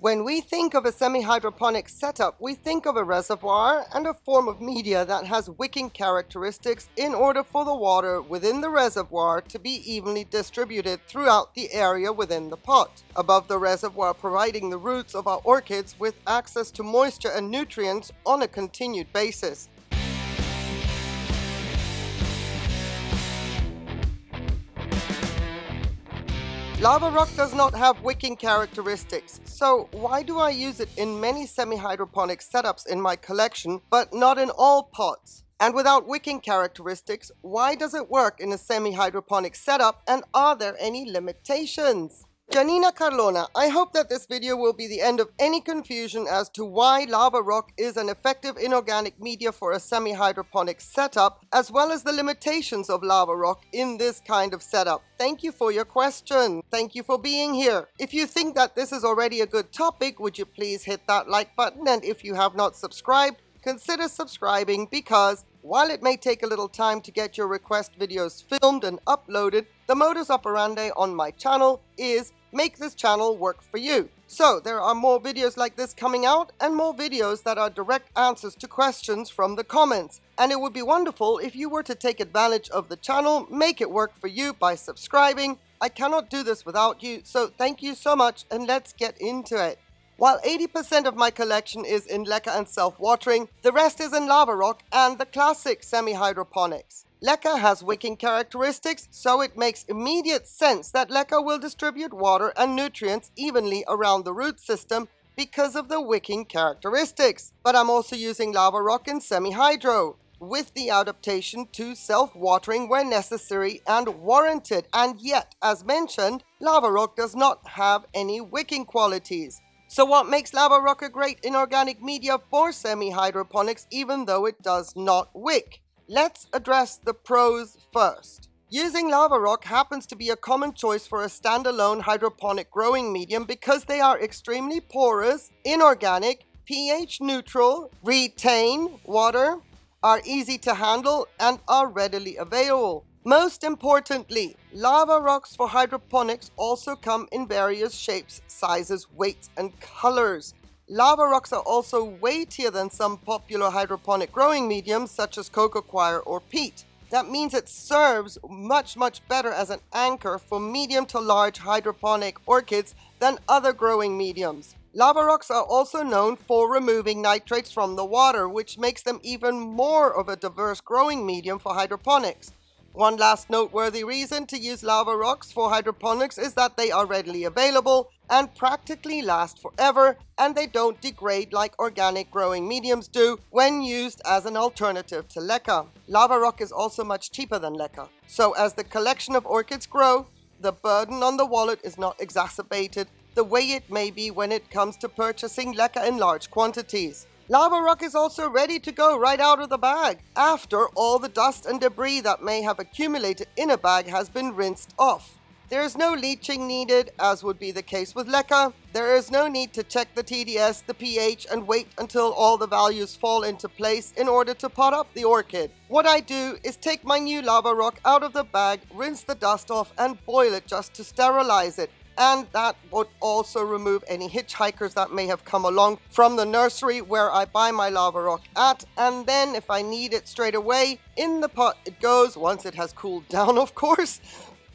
When we think of a semi-hydroponic setup, we think of a reservoir and a form of media that has wicking characteristics in order for the water within the reservoir to be evenly distributed throughout the area within the pot. Above the reservoir providing the roots of our orchids with access to moisture and nutrients on a continued basis. Lava rock does not have wicking characteristics, so why do I use it in many semi-hydroponic setups in my collection, but not in all pots? And without wicking characteristics, why does it work in a semi-hydroponic setup and are there any limitations? Janina Carlona, I hope that this video will be the end of any confusion as to why lava rock is an effective inorganic media for a semi-hydroponic setup, as well as the limitations of lava rock in this kind of setup. Thank you for your question. Thank you for being here. If you think that this is already a good topic, would you please hit that like button? And if you have not subscribed, consider subscribing because while it may take a little time to get your request videos filmed and uploaded, the modus operandi on my channel is make this channel work for you. So there are more videos like this coming out and more videos that are direct answers to questions from the comments. And it would be wonderful if you were to take advantage of the channel, make it work for you by subscribing. I cannot do this without you, so thank you so much and let's get into it. While 80% of my collection is in leca and self-watering, the rest is in lava rock and the classic semi-hydroponics. Leca has wicking characteristics, so it makes immediate sense that leca will distribute water and nutrients evenly around the root system because of the wicking characteristics. But I'm also using lava rock in semi-hydro with the adaptation to self-watering where necessary and warranted. And yet, as mentioned, lava rock does not have any wicking qualities. So what makes lava rock a great inorganic media for semi-hydroponics even though it does not wick? Let's address the pros first. Using lava rock happens to be a common choice for a standalone hydroponic growing medium because they are extremely porous, inorganic, pH neutral, retain water, are easy to handle, and are readily available. Most importantly, lava rocks for hydroponics also come in various shapes, sizes, weights, and colors. Lava rocks are also weightier than some popular hydroponic growing mediums such as coco coir or peat. That means it serves much, much better as an anchor for medium to large hydroponic orchids than other growing mediums. Lava rocks are also known for removing nitrates from the water, which makes them even more of a diverse growing medium for hydroponics. One last noteworthy reason to use lava rocks for hydroponics is that they are readily available and practically last forever and they don't degrade like organic growing mediums do when used as an alternative to leca. Lava rock is also much cheaper than leca. So as the collection of orchids grow, the burden on the wallet is not exacerbated the way it may be when it comes to purchasing leca in large quantities. Lava rock is also ready to go right out of the bag after all the dust and debris that may have accumulated in a bag has been rinsed off. There is no leaching needed, as would be the case with leca. There is no need to check the TDS, the pH, and wait until all the values fall into place in order to pot up the orchid. What I do is take my new lava rock out of the bag, rinse the dust off, and boil it just to sterilize it and that would also remove any hitchhikers that may have come along from the nursery where I buy my lava rock at. And then if I need it straight away in the pot it goes. Once it has cooled down of course.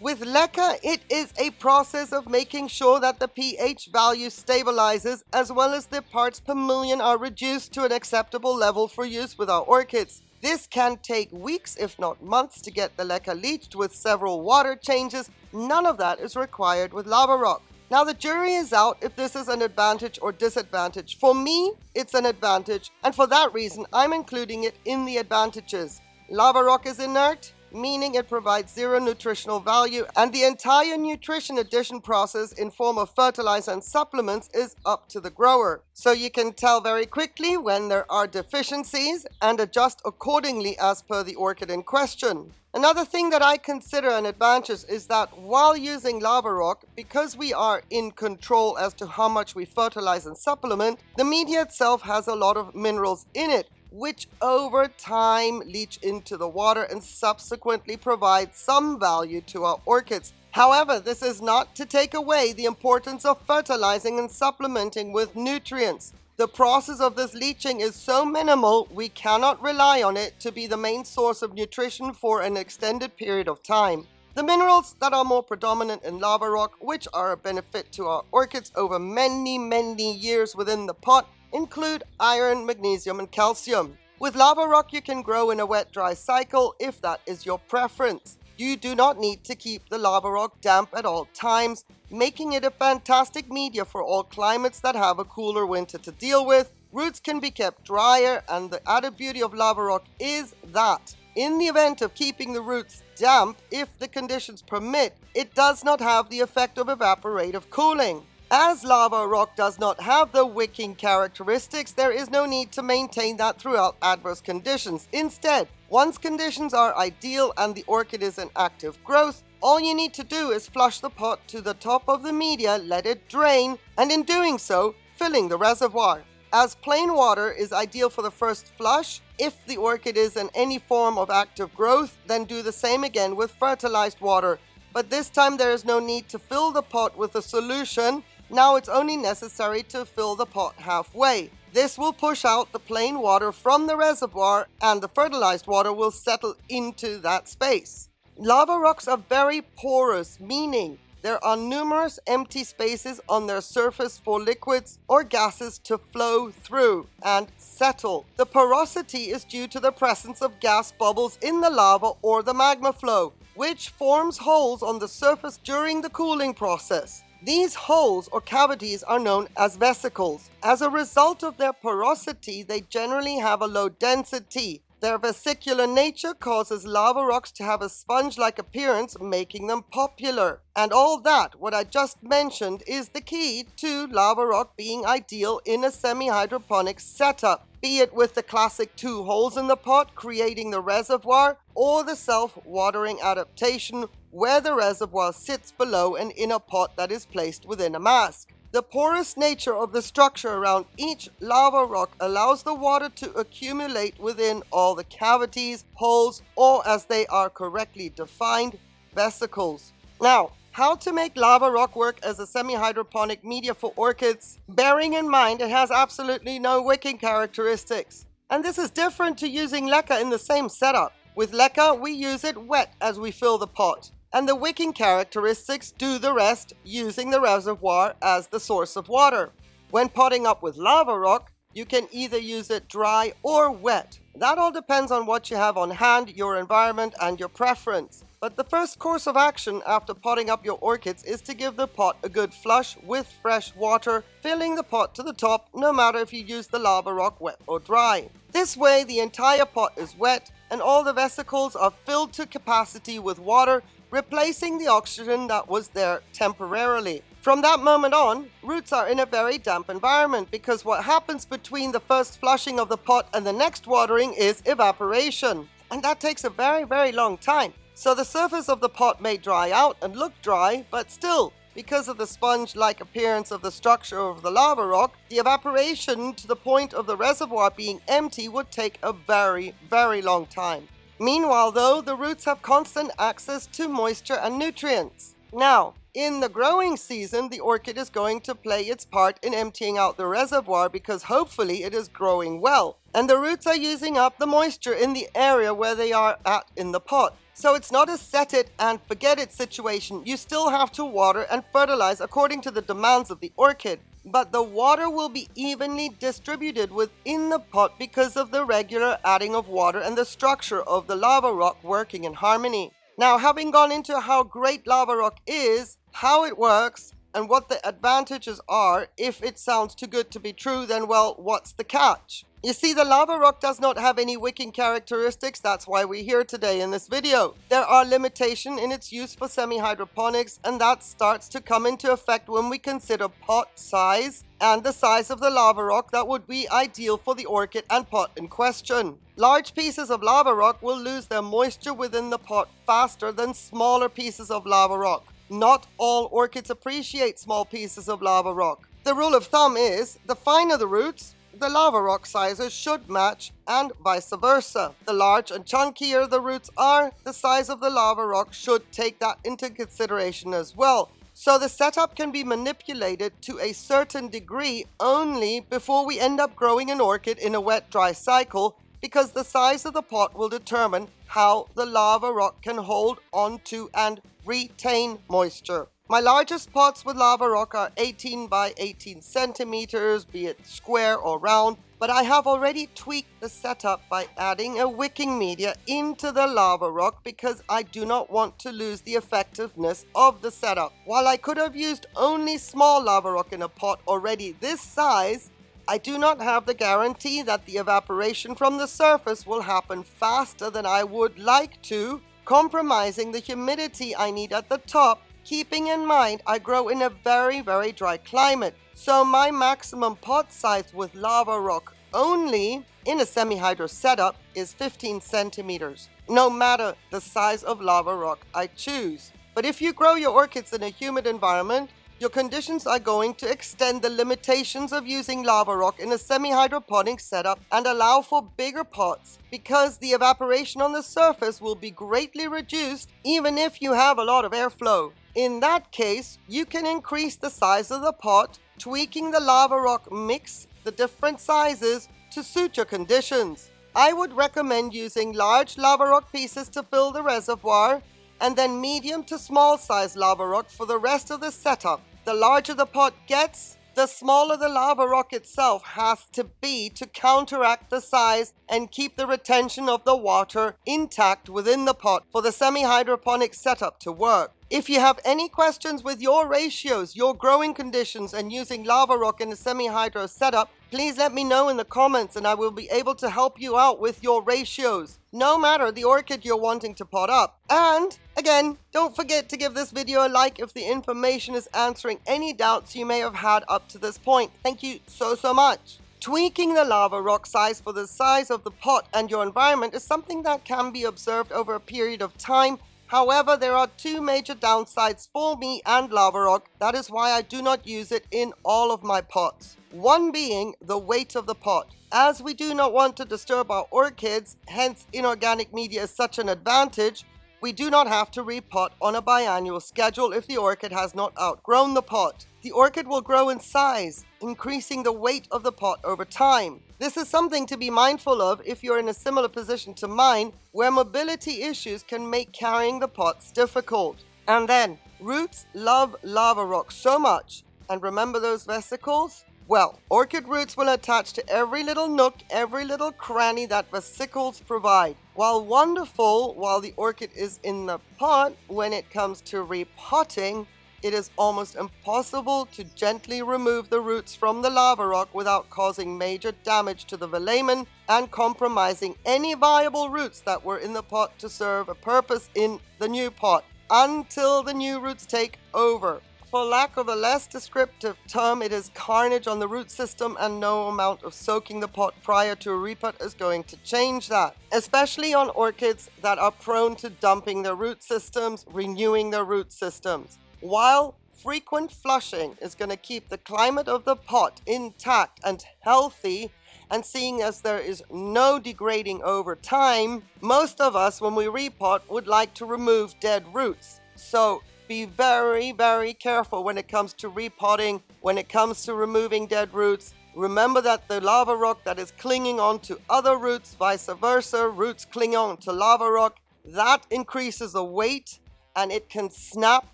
With leca, it is a process of making sure that the pH value stabilizes as well as the parts per million are reduced to an acceptable level for use with our orchids. This can take weeks, if not months, to get the leca leached with several water changes. None of that is required with lava rock. Now the jury is out if this is an advantage or disadvantage. For me, it's an advantage, and for that reason, I'm including it in the advantages. Lava rock is inert, meaning it provides zero nutritional value and the entire nutrition addition process in form of fertilizer and supplements is up to the grower. So you can tell very quickly when there are deficiencies and adjust accordingly as per the orchid in question. Another thing that I consider an advantage is that while using lava rock, because we are in control as to how much we fertilize and supplement, the media itself has a lot of minerals in it, which over time leach into the water and subsequently provide some value to our orchids. However, this is not to take away the importance of fertilizing and supplementing with nutrients. The process of this leaching is so minimal, we cannot rely on it to be the main source of nutrition for an extended period of time. The minerals that are more predominant in lava rock, which are a benefit to our orchids over many, many years within the pot, include iron, magnesium, and calcium. With lava rock, you can grow in a wet-dry cycle if that is your preference. You do not need to keep the lava rock damp at all times, making it a fantastic media for all climates that have a cooler winter to deal with. Roots can be kept drier and the added beauty of lava rock is that in the event of keeping the roots damp, if the conditions permit, it does not have the effect of evaporative cooling. As lava rock does not have the wicking characteristics, there is no need to maintain that throughout adverse conditions. Instead, once conditions are ideal and the orchid is in active growth, all you need to do is flush the pot to the top of the media, let it drain, and in doing so, filling the reservoir. As plain water is ideal for the first flush, if the orchid is in any form of active growth, then do the same again with fertilized water. But this time there is no need to fill the pot with a solution now it's only necessary to fill the pot halfway. This will push out the plain water from the reservoir and the fertilized water will settle into that space. Lava rocks are very porous, meaning there are numerous empty spaces on their surface for liquids or gases to flow through and settle. The porosity is due to the presence of gas bubbles in the lava or the magma flow, which forms holes on the surface during the cooling process. These holes or cavities are known as vesicles. As a result of their porosity, they generally have a low density. Their vesicular nature causes lava rocks to have a sponge-like appearance, making them popular. And all that, what I just mentioned, is the key to lava rock being ideal in a semi-hydroponic setup be it with the classic two holes in the pot creating the reservoir or the self-watering adaptation where the reservoir sits below an inner pot that is placed within a mask. The porous nature of the structure around each lava rock allows the water to accumulate within all the cavities, holes, or as they are correctly defined, vesicles. Now, how to make lava rock work as a semi-hydroponic media for orchids, bearing in mind it has absolutely no wicking characteristics. And this is different to using leca in the same setup. With leca, we use it wet as we fill the pot, and the wicking characteristics do the rest using the reservoir as the source of water. When potting up with lava rock, you can either use it dry or wet. That all depends on what you have on hand, your environment, and your preference. But the first course of action after potting up your orchids is to give the pot a good flush with fresh water, filling the pot to the top no matter if you use the lava rock wet or dry. This way the entire pot is wet and all the vesicles are filled to capacity with water, replacing the oxygen that was there temporarily. From that moment on, roots are in a very damp environment because what happens between the first flushing of the pot and the next watering is evaporation. And that takes a very, very long time. So the surface of the pot may dry out and look dry, but still, because of the sponge-like appearance of the structure of the lava rock, the evaporation to the point of the reservoir being empty would take a very, very long time. Meanwhile though, the roots have constant access to moisture and nutrients. Now, in the growing season, the orchid is going to play its part in emptying out the reservoir because hopefully it is growing well. And the roots are using up the moisture in the area where they are at in the pot. So it's not a set it and forget it situation. You still have to water and fertilize according to the demands of the orchid. But the water will be evenly distributed within the pot because of the regular adding of water and the structure of the lava rock working in harmony. Now, having gone into how great lava rock is, how it works, and what the advantages are, if it sounds too good to be true, then well, what's the catch? You see, the lava rock does not have any wicking characteristics, that's why we're here today in this video. There are limitations in its use for semi-hydroponics, and that starts to come into effect when we consider pot size and the size of the lava rock that would be ideal for the orchid and pot in question. Large pieces of lava rock will lose their moisture within the pot faster than smaller pieces of lava rock. Not all orchids appreciate small pieces of lava rock. The rule of thumb is, the finer the roots, the lava rock sizes should match and vice versa. The large and chunkier the roots are, the size of the lava rock should take that into consideration as well. So the setup can be manipulated to a certain degree only before we end up growing an orchid in a wet-dry cycle because the size of the pot will determine how the lava rock can hold onto and retain moisture. My largest pots with lava rock are 18 by 18 centimeters, be it square or round, but I have already tweaked the setup by adding a wicking media into the lava rock because I do not want to lose the effectiveness of the setup. While I could have used only small lava rock in a pot already this size, I do not have the guarantee that the evaporation from the surface will happen faster than I would like to, compromising the humidity I need at the top keeping in mind I grow in a very, very dry climate. So my maximum pot size with lava rock only in a semi-hydro setup is 15 centimeters, no matter the size of lava rock I choose. But if you grow your orchids in a humid environment, your conditions are going to extend the limitations of using lava rock in a semi-hydroponic setup and allow for bigger pots because the evaporation on the surface will be greatly reduced even if you have a lot of airflow. In that case, you can increase the size of the pot, tweaking the lava rock mix, the different sizes to suit your conditions. I would recommend using large lava rock pieces to fill the reservoir and then medium to small size lava rock for the rest of the setup. The larger the pot gets, the smaller the lava rock itself has to be to counteract the size and keep the retention of the water intact within the pot for the semi-hydroponic setup to work. If you have any questions with your ratios, your growing conditions and using lava rock in a semi-hydro setup, please let me know in the comments and I will be able to help you out with your ratios, no matter the orchid you're wanting to pot up. And again, don't forget to give this video a like if the information is answering any doubts you may have had up to this point. Thank you so, so much. Tweaking the lava rock size for the size of the pot and your environment is something that can be observed over a period of time However, there are two major downsides for me and lava rock. That is why I do not use it in all of my pots. One being the weight of the pot. As we do not want to disturb our orchids, hence inorganic media is such an advantage, we do not have to repot on a biannual schedule if the orchid has not outgrown the pot. The orchid will grow in size, increasing the weight of the pot over time. This is something to be mindful of if you're in a similar position to mine, where mobility issues can make carrying the pots difficult. And then, roots love lava rock so much, and remember those vesicles? Well, orchid roots will attach to every little nook, every little cranny that vesicles provide. While wonderful while the orchid is in the pot, when it comes to repotting, it is almost impossible to gently remove the roots from the lava rock without causing major damage to the velamen and compromising any viable roots that were in the pot to serve a purpose in the new pot until the new roots take over. For lack of a less descriptive term, it is carnage on the root system and no amount of soaking the pot prior to a repot is going to change that. Especially on orchids that are prone to dumping their root systems, renewing their root systems. While frequent flushing is going to keep the climate of the pot intact and healthy, and seeing as there is no degrading over time, most of us when we repot would like to remove dead roots. So be very, very careful when it comes to repotting, when it comes to removing dead roots. Remember that the lava rock that is clinging on to other roots, vice versa, roots cling on to lava rock, that increases the weight and it can snap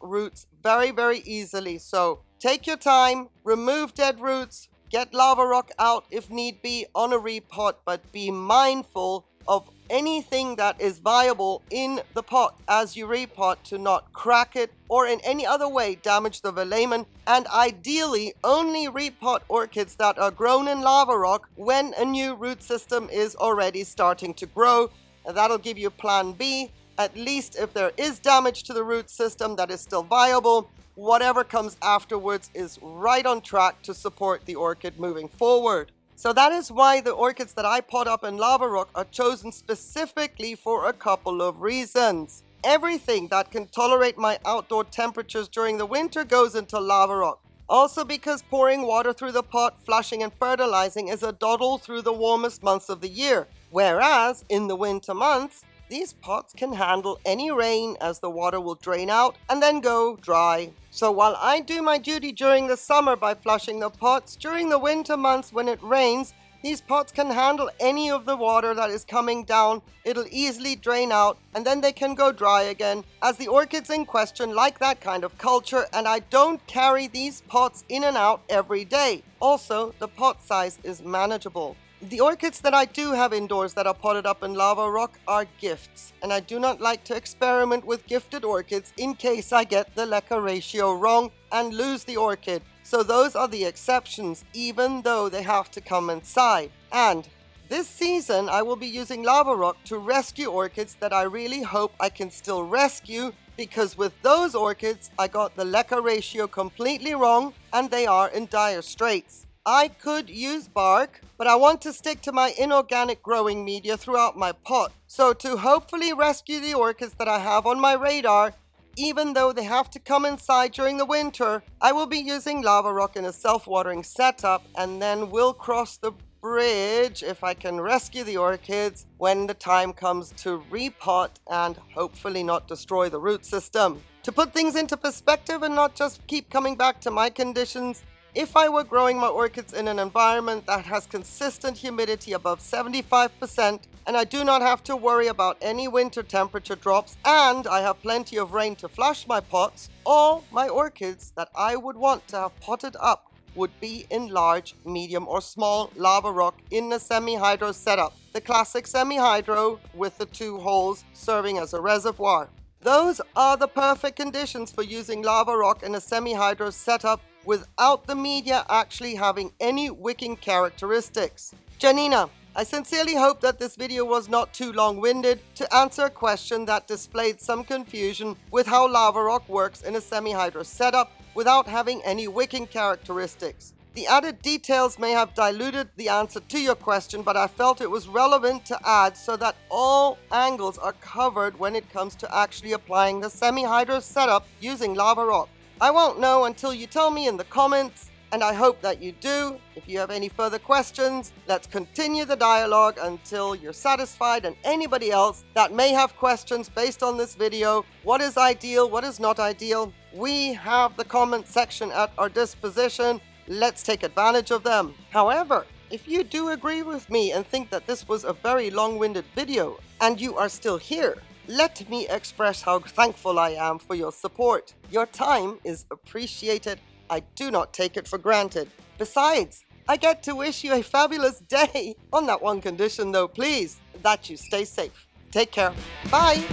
roots very, very easily. So take your time, remove dead roots, get lava rock out if need be on a repot, but be mindful of anything that is viable in the pot as you repot to not crack it or in any other way damage the velamen and ideally only repot orchids that are grown in lava rock when a new root system is already starting to grow that'll give you plan B at least if there is damage to the root system that is still viable whatever comes afterwards is right on track to support the orchid moving forward. So that is why the orchids that I pot up in lava rock are chosen specifically for a couple of reasons. Everything that can tolerate my outdoor temperatures during the winter goes into lava rock. Also because pouring water through the pot, flushing and fertilizing is a doddle through the warmest months of the year. Whereas, in the winter months, these pots can handle any rain as the water will drain out and then go dry. So while I do my duty during the summer by flushing the pots, during the winter months when it rains, these pots can handle any of the water that is coming down. It'll easily drain out and then they can go dry again as the orchids in question like that kind of culture and I don't carry these pots in and out every day. Also, the pot size is manageable. The orchids that I do have indoors that are potted up in lava rock are gifts, and I do not like to experiment with gifted orchids in case I get the leca ratio wrong and lose the orchid. So those are the exceptions, even though they have to come inside. And this season, I will be using lava rock to rescue orchids that I really hope I can still rescue because with those orchids, I got the leca ratio completely wrong and they are in dire straits. I could use bark, but I want to stick to my inorganic growing media throughout my pot. So to hopefully rescue the orchids that I have on my radar, even though they have to come inside during the winter, I will be using lava rock in a self-watering setup and then we'll cross the bridge if I can rescue the orchids when the time comes to repot and hopefully not destroy the root system. To put things into perspective and not just keep coming back to my conditions, if I were growing my orchids in an environment that has consistent humidity above 75% and I do not have to worry about any winter temperature drops and I have plenty of rain to flush my pots, all my orchids that I would want to have potted up would be in large, medium or small lava rock in a semi-hydro setup. The classic semi-hydro with the two holes serving as a reservoir. Those are the perfect conditions for using lava rock in a semi-hydro setup without the media actually having any wicking characteristics. Janina, I sincerely hope that this video was not too long-winded to answer a question that displayed some confusion with how lava rock works in a semi-hydro setup without having any wicking characteristics. The added details may have diluted the answer to your question, but I felt it was relevant to add so that all angles are covered when it comes to actually applying the semi-hydro setup using lava rock. I won't know until you tell me in the comments, and I hope that you do. If you have any further questions, let's continue the dialogue until you're satisfied and anybody else that may have questions based on this video, what is ideal, what is not ideal, we have the comment section at our disposition. Let's take advantage of them. However, if you do agree with me and think that this was a very long-winded video and you are still here, let me express how thankful I am for your support. Your time is appreciated. I do not take it for granted. Besides, I get to wish you a fabulous day. On that one condition though, please, that you stay safe. Take care. Bye.